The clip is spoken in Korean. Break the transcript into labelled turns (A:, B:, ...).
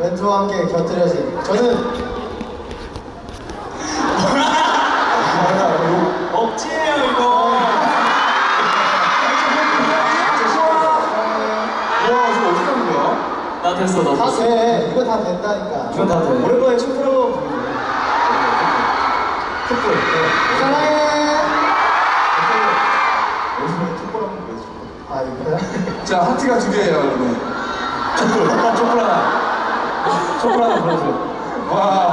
A: 멘트와 함께 곁들여진 저는
B: 억지예요 이거.
C: 와 이거 어떻게 하는 거야?
B: 나 됐어 나
A: 다
B: 됐어.
A: 돼. 이거 다 된다니까.
B: 이건 다 돼.
C: 오랜만에 촛불 한번 보여줘 촛불
A: 사랑해.
C: 오랜만에 촛불 한번 보여줘
A: 아 이거야?
C: 자 하트가 두 개예요 여러분 하나 보여줘 와